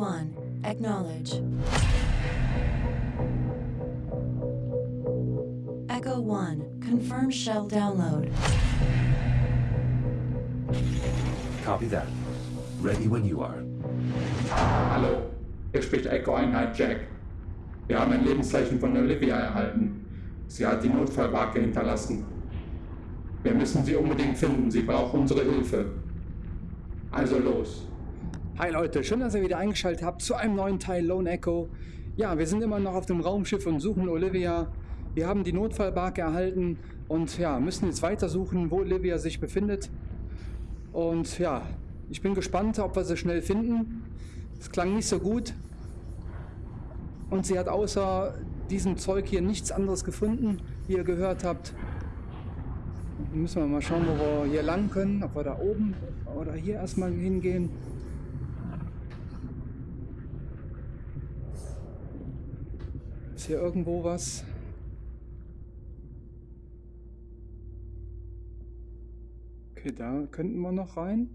1, acknowledge. Echo 1, confirm shell download. Copy that. Ready when you are. Hallo, hier spricht Echo Einheit Jack. Wir haben ein Lebenszeichen von Olivia erhalten. Sie hat die Notfallbarke hinterlassen. Wir müssen sie unbedingt finden. Sie braucht unsere Hilfe. Also los. Hi Leute, schön, dass ihr wieder eingeschaltet habt zu einem neuen Teil Lone Echo. Ja, wir sind immer noch auf dem Raumschiff und suchen Olivia. Wir haben die Notfallbarke erhalten und ja, müssen jetzt weitersuchen, wo Olivia sich befindet. Und ja, ich bin gespannt, ob wir sie schnell finden. Es klang nicht so gut. Und sie hat außer diesem Zeug hier nichts anderes gefunden, wie ihr gehört habt. Müssen wir mal schauen, wo wir hier lang können. Ob wir da oben oder hier erstmal hingehen. Ist hier irgendwo was? Okay, da könnten wir noch rein.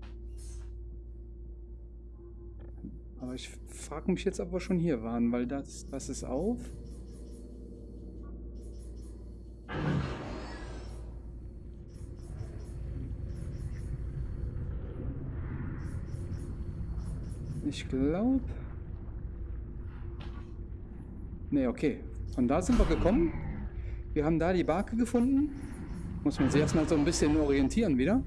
Aber ich frage mich jetzt, ob wir schon hier waren, weil das, das ist auf. Ich glaube... Ne, okay. Von da sind wir gekommen. Wir haben da die Barke gefunden. Muss man sich erstmal so ein bisschen orientieren wieder.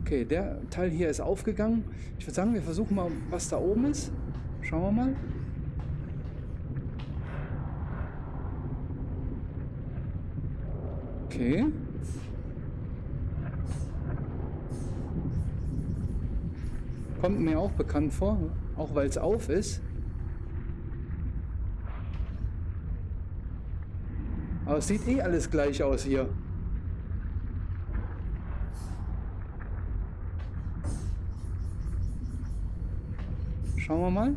Okay, der Teil hier ist aufgegangen. Ich würde sagen, wir versuchen mal, was da oben ist. Schauen wir mal. Okay. Kommt mir auch bekannt vor, auch weil es auf ist. Aber es sieht eh alles gleich aus hier. Schauen wir mal.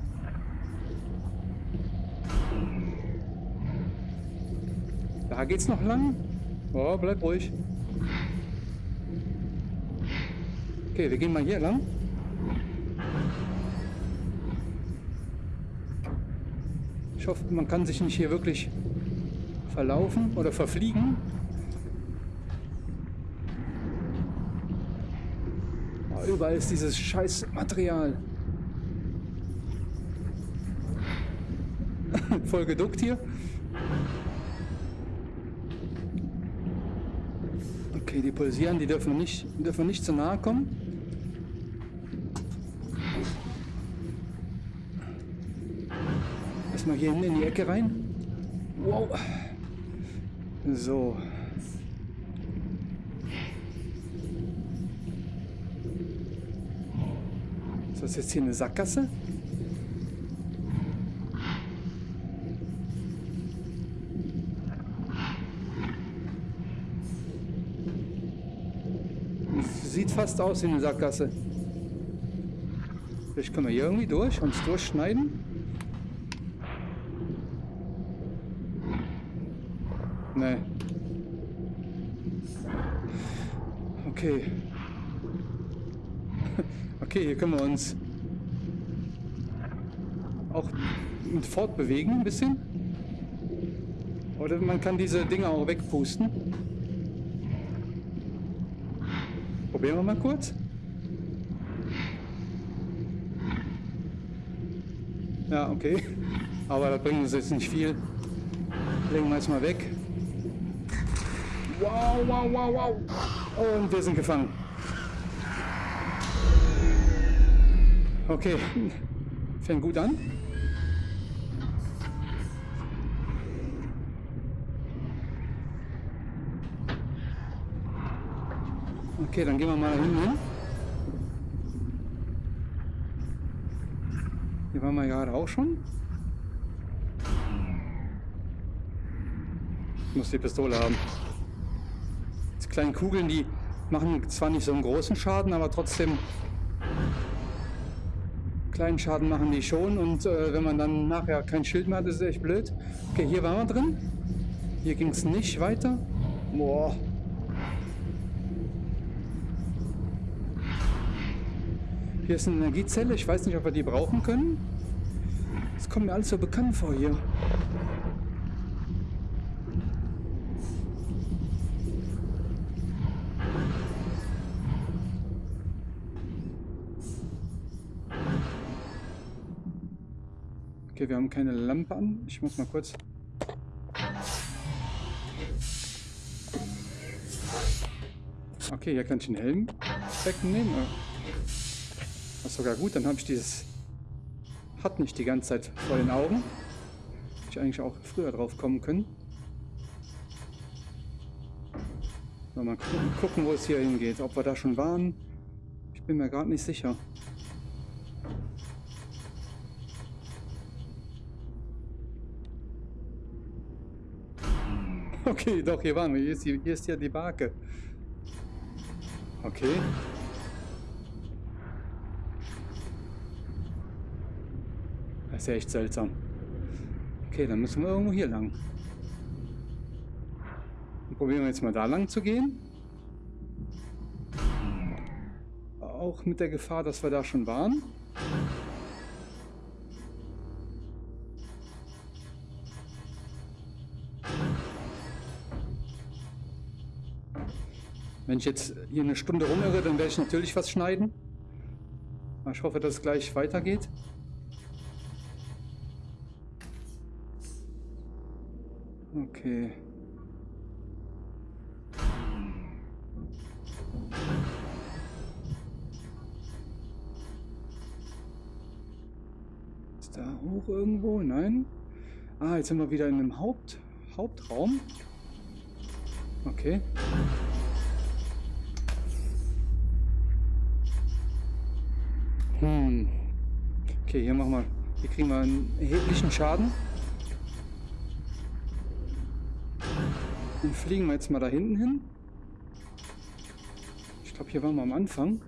Da geht's noch lang. Oh, bleib ruhig. Okay, wir gehen mal hier lang. Ich hoffe, man kann sich nicht hier wirklich verlaufen oder verfliegen. Oh, überall ist dieses scheiß Material. Voll geduckt hier. Okay, die pulsieren, die dürfen nicht, dürfen nicht zu nahe kommen. Erstmal hier hinten in die Ecke rein. Wow. So. Ist das jetzt hier eine Sackgasse? Sieht fast aus wie eine Sackgasse. Vielleicht können wir hier irgendwie durch, uns durchschneiden. Okay. Okay, hier können wir uns auch fortbewegen ein bisschen. Oder man kann diese Dinger auch wegpusten. Probieren wir mal kurz. Ja, okay. Aber das bringt uns jetzt nicht viel. Legen wir jetzt mal weg. Wow, wow, wow, wow. Und wir sind gefangen. Okay, fängt gut an. Okay, dann gehen wir mal hin. Hier waren wir gerade auch schon. Ich muss die Pistole haben. Kleinen Kugeln, die machen zwar nicht so einen großen Schaden, aber trotzdem kleinen Schaden machen die schon. Und äh, wenn man dann nachher kein Schild mehr hat, ist es echt blöd. Okay, hier waren wir drin. Hier ging es nicht weiter. Boah. Hier ist eine Energiezelle. Ich weiß nicht, ob wir die brauchen können. Das kommt mir alles so bekannt vor hier. Okay, wir haben keine Lampe an. Ich muss mal kurz... Okay, hier kann ich den Helm wegnehmen. Das ist sogar gut, dann habe ich dieses hat nicht die ganze Zeit vor den Augen. Hätte ich eigentlich auch früher drauf kommen können. Mal gucken, wo es hier hingeht. Ob wir da schon waren. Ich bin mir gerade nicht sicher. Okay, doch, hier waren wir. Hier ist, hier ist ja die Barke. Okay. Das ist ja echt seltsam. Okay, dann müssen wir irgendwo hier lang. Dann probieren wir jetzt mal da lang zu gehen. Auch mit der Gefahr, dass wir da schon waren. Wenn ich jetzt hier eine Stunde rumirre, dann werde ich natürlich was schneiden. Ich hoffe, dass es gleich weitergeht. Okay. Ist da hoch irgendwo? Nein. Ah, jetzt sind wir wieder in einem Haupt Hauptraum. Okay. Okay, hier machen wir. Hier kriegen wir einen erheblichen Schaden. Dann fliegen wir jetzt mal da hinten hin. Ich glaube, hier waren wir am Anfang.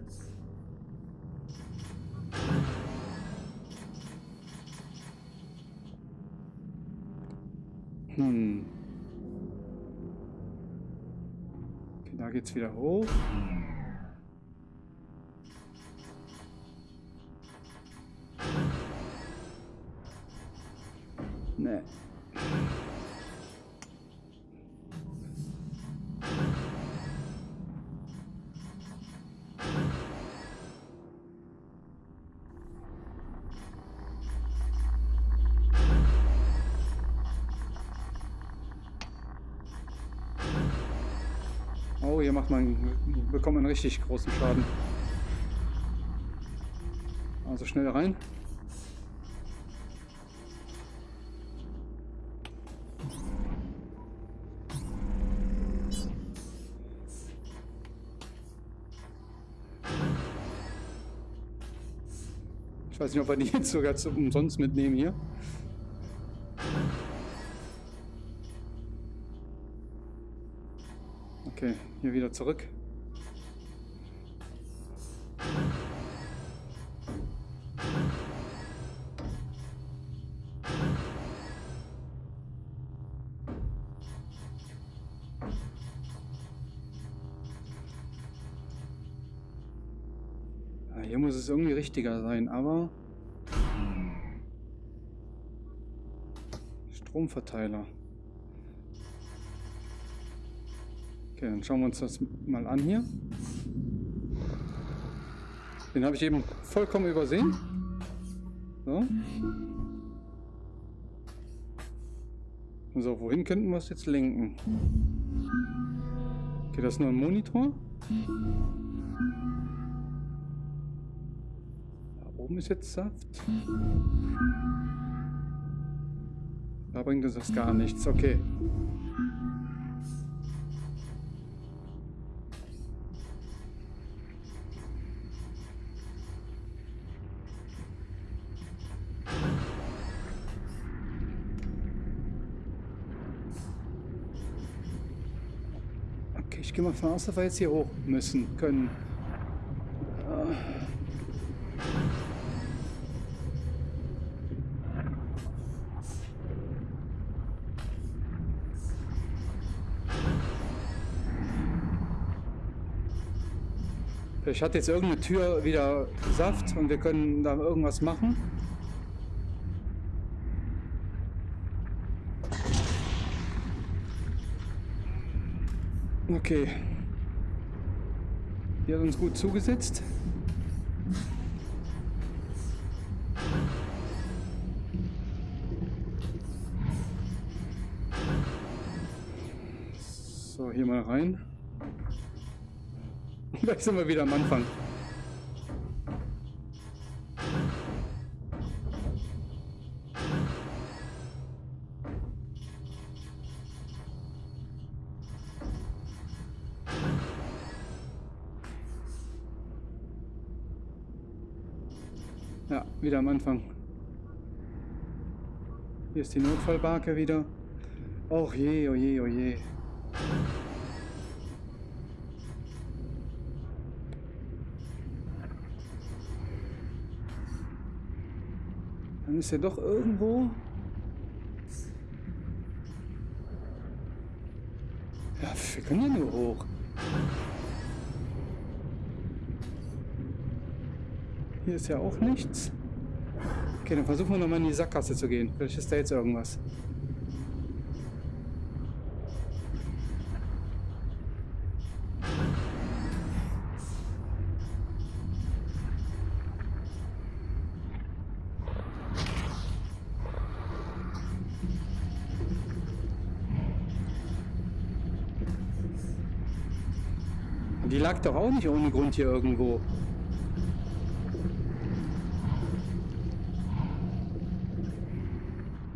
Hm. Okay, da geht's wieder hoch. Hier macht man, bekommt man richtig großen Schaden. Also schnell rein. Ich weiß nicht, ob wir die jetzt sogar umsonst mitnehmen hier. Okay, hier wieder zurück. Ja, hier muss es irgendwie richtiger sein, aber... Stromverteiler. Okay, dann schauen wir uns das mal an hier. Den habe ich eben vollkommen übersehen. So. So, wohin könnten wir es jetzt lenken? Okay, das ist nur ein Monitor. Da oben ist jetzt Saft. Da bringt uns das gar nichts. Okay. Von aus, dass wir jetzt hier hoch müssen können. Vielleicht hat jetzt irgendeine Tür wieder Saft und wir können da irgendwas machen. Okay. Die hat uns gut zugesetzt. So, hier mal rein. Gleich sind wir wieder am Anfang. Ja, wieder am Anfang. Hier ist die Notfallbarke wieder. Och je, oh je, oh je. Dann ist er doch irgendwo. Ja, wir können ja nur hoch. Hier ist ja auch nichts. Okay, dann versuchen wir nochmal in die Sackgasse zu gehen. Vielleicht ist da jetzt irgendwas. Die lag doch auch nicht ohne Grund hier irgendwo.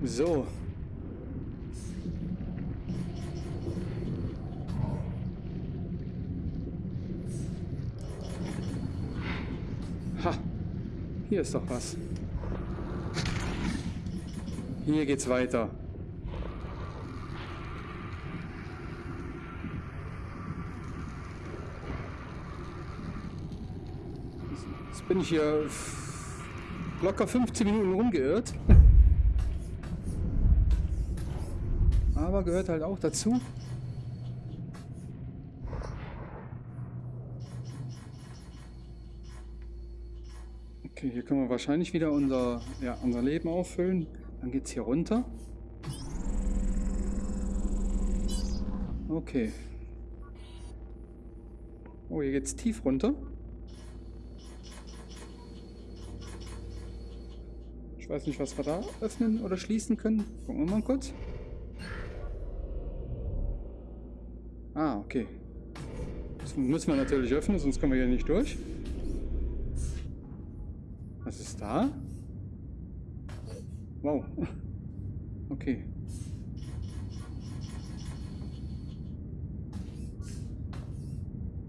So. Ha. Hier ist doch was. Hier geht's weiter. Jetzt bin ich hier locker 15 Minuten rumgeirrt. Aber gehört halt auch dazu. Okay, hier können wir wahrscheinlich wieder unser, ja, unser Leben auffüllen. Dann geht es hier runter. Okay. Oh, hier geht es tief runter. Ich weiß nicht, was wir da öffnen oder schließen können. Gucken wir mal kurz. Okay. Das müssen wir natürlich öffnen, sonst kommen wir hier nicht durch. Was ist da? Wow. Okay.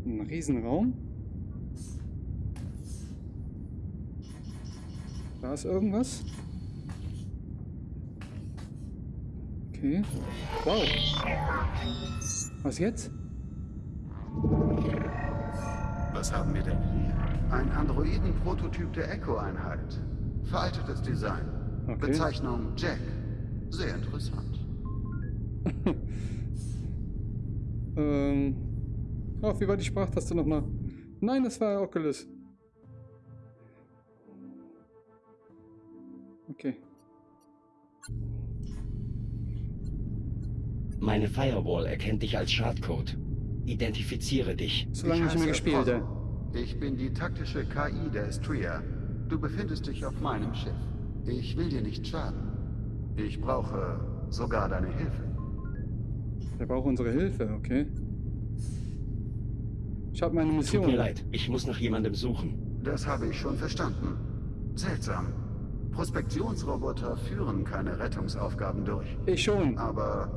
Ein Riesenraum. Da ist irgendwas. Okay. Wow. Was jetzt? Was haben wir denn hier? Ein Androiden-Prototyp der Echo-Einheit. Veraltetes Design. Okay. Bezeichnung Jack. Sehr interessant. Ähm. Oh, wie war die Sprachtaste nochmal? Nein, das war Oculus. Okay. Meine Firewall erkennt dich als Schadcode. Identifiziere dich. Solange ich, heiße mir gespielt habe. Ich bin die taktische KI der Estria. Du befindest dich auf meinem Schiff. Ich will dir nicht schaden. Ich brauche sogar deine Hilfe. Der braucht unsere Hilfe, okay. Ich habe meine Tut Mission. mir leid, ich muss nach jemandem suchen. Das habe ich schon verstanden. Seltsam. Prospektionsroboter führen keine Rettungsaufgaben durch. Ich schon. Aber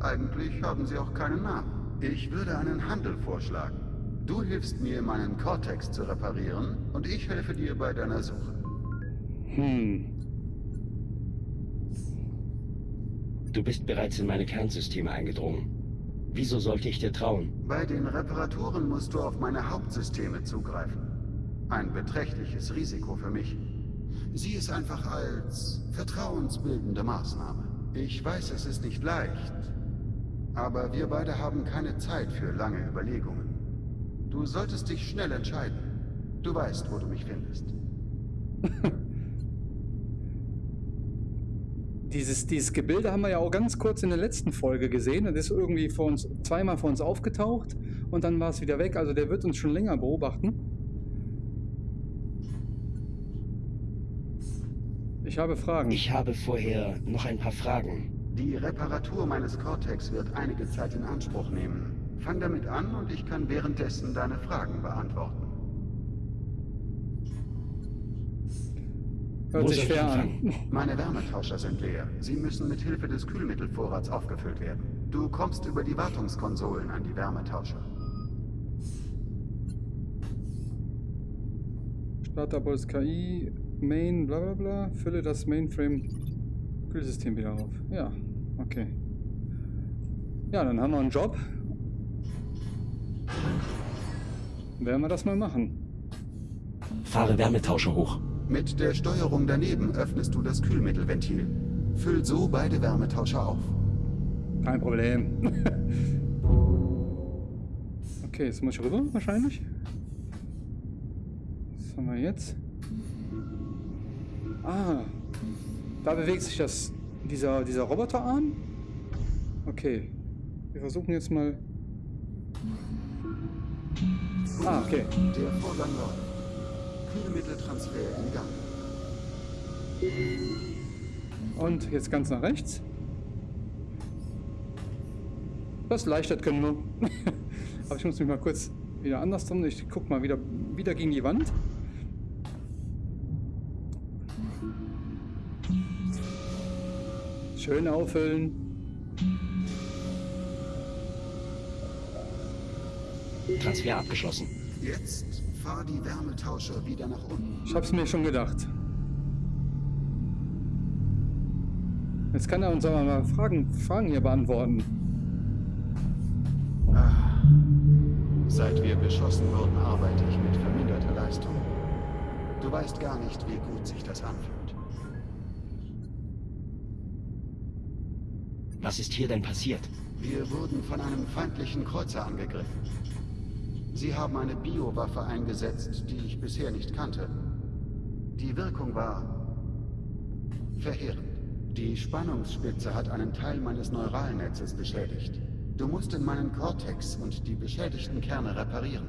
eigentlich haben sie auch keinen Namen. Ich würde einen Handel vorschlagen. Du hilfst mir, meinen Cortex zu reparieren und ich helfe dir bei deiner Suche. Hm. Du bist bereits in meine Kernsysteme eingedrungen. Wieso sollte ich dir trauen? Bei den Reparaturen musst du auf meine Hauptsysteme zugreifen. Ein beträchtliches Risiko für mich. Sieh es einfach als vertrauensbildende Maßnahme. Ich weiß, es ist nicht leicht, aber wir beide haben keine Zeit für lange Überlegungen. Du solltest dich schnell entscheiden. Du weißt, wo du mich findest. Dieses, dieses Gebilde haben wir ja auch ganz kurz in der letzten Folge gesehen. Das ist irgendwie vor uns, zweimal vor uns aufgetaucht und dann war es wieder weg. Also der wird uns schon länger beobachten. Ich habe Fragen. Ich habe vorher noch ein paar Fragen. Die Reparatur meines Cortex wird einige Zeit in Anspruch nehmen. Fang damit an und ich kann währenddessen deine Fragen beantworten. Hört sich fair an. Meine Wärmetauscher sind leer. Sie müssen mit Hilfe des Kühlmittelvorrats aufgefüllt werden. Du kommst über die Wartungskonsolen an die Wärmetauscher. Starterbots KI, Main, bla bla bla. Fülle das Mainframe-Kühlsystem wieder auf. Ja, okay. Ja, dann haben wir einen Job. Werden wir das mal machen. Fahre Wärmetauscher hoch. Mit der Steuerung daneben öffnest du das Kühlmittelventil. Füll so beide Wärmetauscher auf. Kein Problem. okay, jetzt muss ich rüber wahrscheinlich. Was haben wir jetzt? Ah, da bewegt sich das, dieser, dieser Roboterarm. Okay, wir versuchen jetzt mal... Ah, okay. Der Vorgang läuft. Kühlmitteltransfer in Gang. Und jetzt ganz nach rechts. Das leichtert können wir. Aber ich muss mich mal kurz wieder anders drum. Ich guck mal wieder, wieder gegen die Wand. Schön auffüllen. Transfer abgeschlossen. Jetzt fahr die Wärmetauscher wieder nach unten. Ich hab's mir schon gedacht. Jetzt kann er uns aber mal Fragen, Fragen hier beantworten. Seit wir beschossen wurden, arbeite ich mit verminderter Leistung. Du weißt gar nicht, wie gut sich das anfühlt. Was ist hier denn passiert? Wir wurden von einem feindlichen Kreuzer angegriffen. Sie haben eine Biowaffe eingesetzt, die ich bisher nicht kannte. Die Wirkung war verheerend. Die Spannungsspitze hat einen Teil meines Neuralnetzes beschädigt. Du musst in meinen Cortex und die beschädigten Kerne reparieren.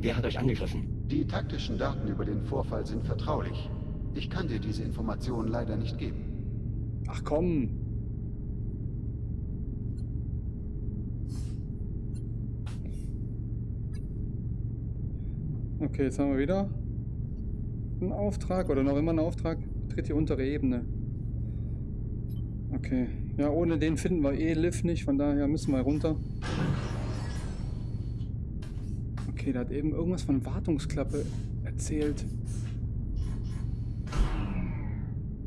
Wer hat euch angegriffen? Die taktischen Daten über den Vorfall sind vertraulich. Ich kann dir diese Informationen leider nicht geben. Ach komm. Okay, jetzt haben wir wieder einen Auftrag oder noch immer einen Auftrag. Tritt die untere Ebene. Okay. Ja, ohne den finden wir eh Liv nicht, von daher müssen wir runter. Okay, da hat eben irgendwas von Wartungsklappe erzählt.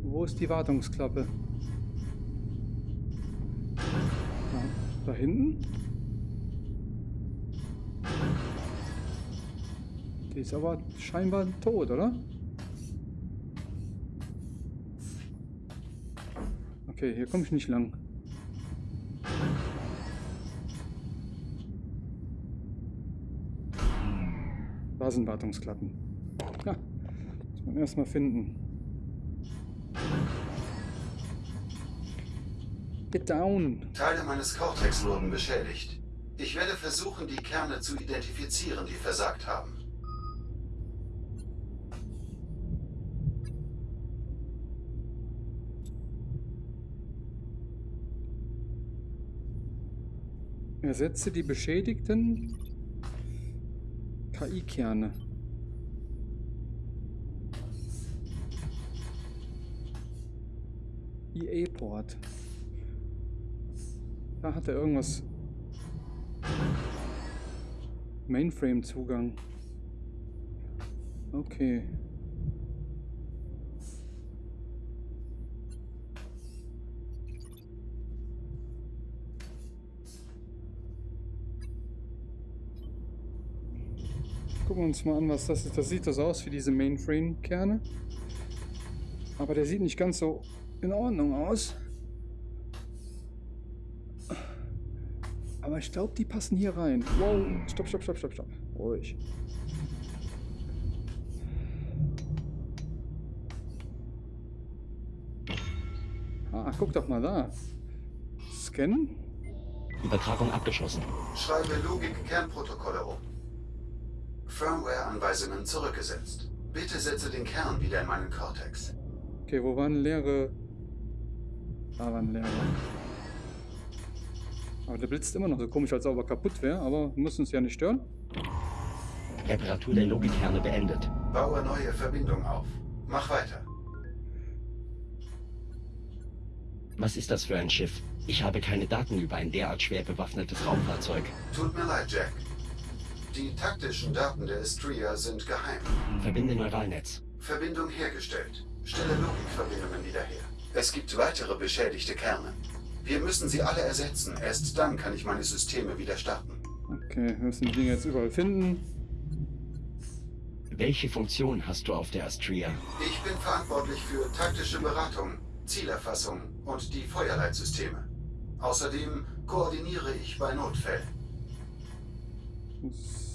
Wo ist die Wartungsklappe? Da, da hinten? Die ist aber scheinbar tot, oder? Okay, hier komme ich nicht lang. Da sind Wartungsklappen. Ja, muss man erstmal finden. Get down. Teile meines Cortex wurden beschädigt. Ich werde versuchen, die Kerne zu identifizieren, die versagt haben. Ersetze die beschädigten KI-Kerne. EA-Port. Da hat er irgendwas. Mainframe-Zugang. Okay. Gucken wir uns mal an, was das ist. Das sieht das aus wie diese Mainframe-Kerne. Aber der sieht nicht ganz so in Ordnung aus. Aber ich glaube, die passen hier rein. Wow, stopp, stopp, stopp, stopp, stopp. Ruhig. Ah, guck doch mal da. Scannen? Übertragung abgeschlossen. Schreibe Logik-Kernprotokolle um. Firmware-Anweisungen zurückgesetzt. Bitte setze den Kern wieder in meinen Cortex. Okay, wo waren leere... Da waren leere. Aber der blitzt immer noch so komisch, als ob er kaputt wäre, aber muss uns ja nicht stören. Reparatur der Logikkerne beendet. Baue neue Verbindung auf. Mach weiter. Was ist das für ein Schiff? Ich habe keine Daten über ein derart schwer bewaffnetes Raumfahrzeug. Tut mir leid, Jack. Die taktischen Daten der Estria sind geheim. Verbinde Neuralnetz. Verbindung hergestellt. Stelle Logikverbindungen wieder her. Es gibt weitere beschädigte Kerne. Wir müssen sie alle ersetzen. Erst dann kann ich meine Systeme wieder starten. Okay, wir müssen die Dinge jetzt überall finden. Welche Funktion hast du auf der Astria? Ich bin verantwortlich für taktische Beratung, Zielerfassung und die Feuerleitsysteme. Außerdem koordiniere ich bei Notfällen.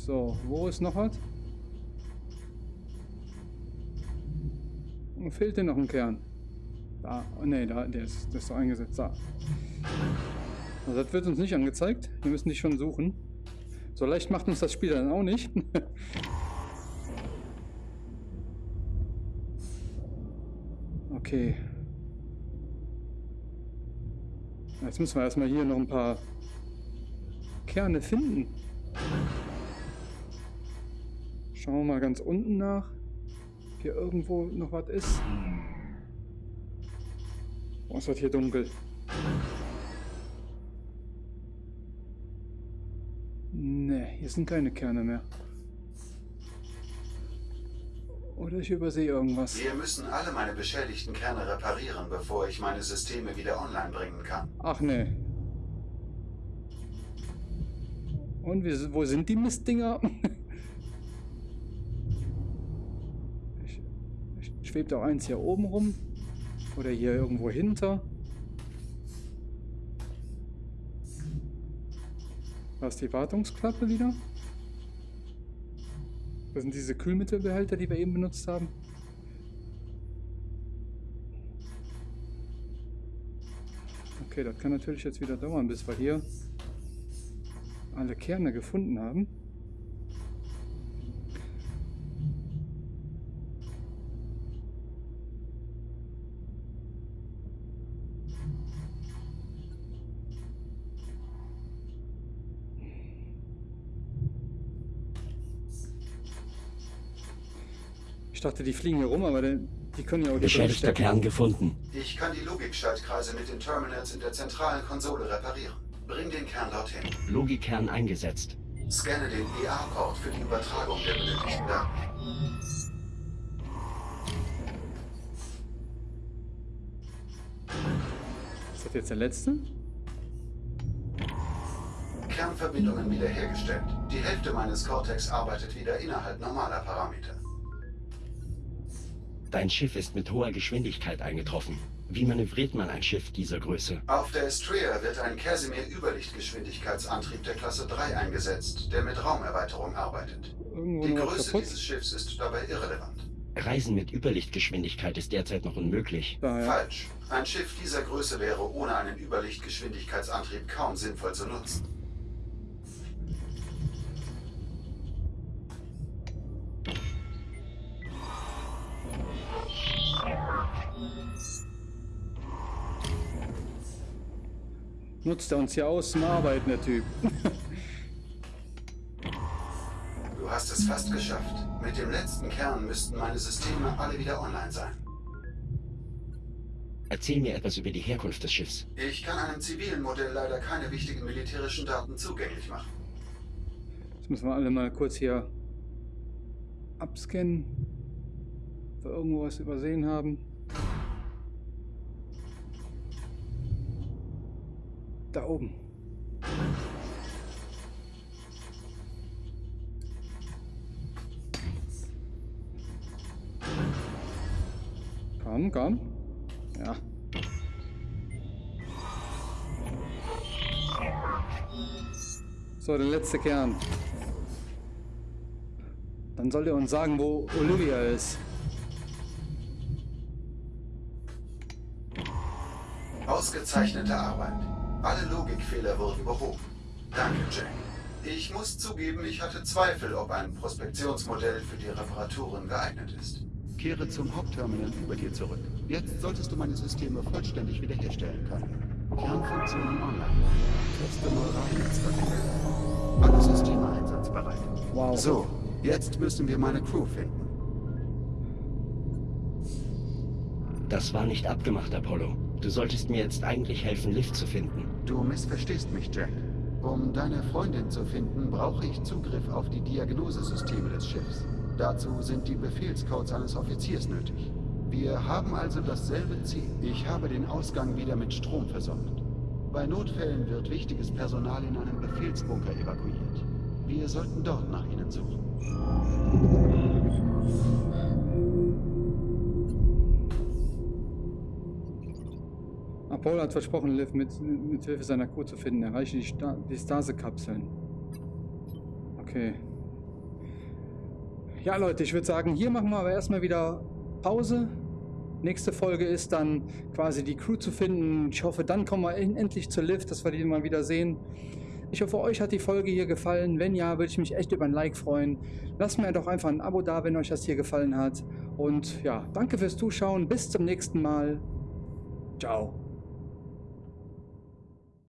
So, wo ist noch was? Wo fehlt denn noch ein Kern? Da, oh ne, da, der ist, der ist doch eingesetzt. Da. Also das wird uns nicht angezeigt. Wir müssen die schon suchen. So leicht macht uns das Spiel dann auch nicht. okay. Jetzt müssen wir erstmal hier noch ein paar Kerne finden. Schauen wir mal ganz unten nach. Ob hier irgendwo noch was ist. Oh, es wird hier dunkel. Ne, hier sind keine Kerne mehr. Oder ich übersehe irgendwas. Wir müssen alle meine beschädigten Kerne reparieren, bevor ich meine Systeme wieder online bringen kann. Ach ne. Und wie, wo sind die Mistdinger? schwebt auch eins hier oben rum. Oder hier irgendwo hinter. Da ist die Wartungsklappe wieder. Das sind diese Kühlmittelbehälter, die wir eben benutzt haben. Okay, das kann natürlich jetzt wieder dauern, bis wir hier alle Kerne gefunden haben. Dachte, die fliegen hier rum, aber die, die können ja auch hier Beschädigter. Kern gefunden. Ich kann die Logikschaltkreise mit den Terminals in der zentralen Konsole reparieren. Bring den Kern dorthin. Logikkern eingesetzt. Scanne den EA-Port für die Übertragung der benötigten Daten. Ist das jetzt der letzte? Kernverbindungen wiederhergestellt. Die Hälfte meines Cortex arbeitet wieder innerhalb normaler Parameter. Dein Schiff ist mit hoher Geschwindigkeit eingetroffen. Wie manövriert man ein Schiff dieser Größe? Auf der Estria wird ein Casimir-Überlichtgeschwindigkeitsantrieb der Klasse 3 eingesetzt, der mit Raumerweiterung arbeitet. Irgendwo Die Größe kaputt? dieses Schiffs ist dabei irrelevant. Reisen mit Überlichtgeschwindigkeit ist derzeit noch unmöglich. Da, ja. Falsch. Ein Schiff dieser Größe wäre ohne einen Überlichtgeschwindigkeitsantrieb kaum sinnvoll zu nutzen. Nutzt er uns hier aus zum Arbeiten, der Typ. Du hast es fast geschafft. Mit dem letzten Kern müssten meine Systeme alle wieder online sein. Erzähl mir etwas über die Herkunft des Schiffs. Ich kann einem zivilen Modell leider keine wichtigen militärischen Daten zugänglich machen. Jetzt müssen wir alle mal kurz hier abscannen. Ob wir irgendwo was übersehen haben. Da oben. Komm, komm. Ja. So, der letzte Kern. Dann soll er uns sagen, wo Olivia ist. Ausgezeichnete Arbeit. Alle Logikfehler wurden behoben. Danke, Jack. Ich muss zugeben, ich hatte Zweifel, ob ein Prospektionsmodell für die Reparaturen geeignet ist. Kehre zum Hauptterminal über dir zurück. Jetzt solltest du meine Systeme vollständig wiederherstellen können. Kernfunktionen online. Teste Neuralnetzwerke. Alle Systeme einsatzbereit. Wow. So, jetzt müssen wir meine Crew finden. Das war nicht abgemacht, Apollo. Du solltest mir jetzt eigentlich helfen, Lift zu finden. Du missverstehst mich, Jack. Um deine Freundin zu finden, brauche ich Zugriff auf die Diagnosesysteme des Schiffs. Dazu sind die Befehlscodes eines Offiziers nötig. Wir haben also dasselbe Ziel. Ich habe den Ausgang wieder mit Strom versorgt. Bei Notfällen wird wichtiges Personal in einen Befehlsbunker evakuiert. Wir sollten dort nach ihnen suchen. Apollo hat versprochen, Liv mit, mit Hilfe seiner Crew zu finden. Erreiche die, Sta die Stase-Kapseln. Okay. Ja, Leute, ich würde sagen, hier machen wir aber erstmal wieder Pause. Nächste Folge ist dann quasi die Crew zu finden. Ich hoffe, dann kommen wir en- endlich zur Lift, dass wir die mal wieder sehen. Ich hoffe, euch hat die Folge hier gefallen. Wenn ja, würde ich mich echt über ein Like freuen. Lasst mir doch einfach ein Abo da, wenn euch das hier gefallen hat. Und ja, danke fürs Zuschauen. Bis zum nächsten Mal. Ciao.